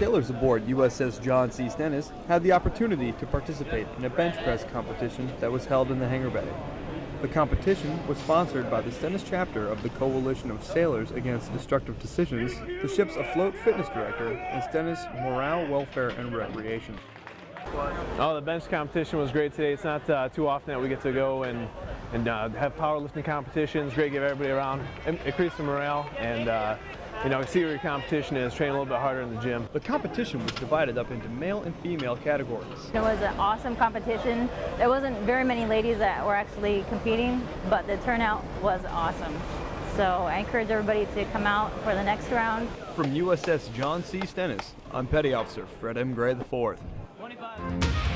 Sailors aboard USS John C. Stennis had the opportunity to participate in a bench press competition that was held in the hangar bay. The competition was sponsored by the Stennis chapter of the Coalition of Sailors Against Destructive Decisions, the ship's afloat fitness director, and Stennis Morale, Welfare, and Recreation. Oh, the bench competition was great today. It's not uh, too often that we get to go and and uh, have powerlifting competitions. Great, to give everybody around, increase the morale, and uh, you know, see where your competition is. Train a little bit harder in the gym. The competition was divided up into male and female categories. It was an awesome competition. There wasn't very many ladies that were actually competing, but the turnout was awesome. So I encourage everybody to come out for the next round. From USS John C. Stennis, I'm Petty Officer Fred M. Gray IV. 25.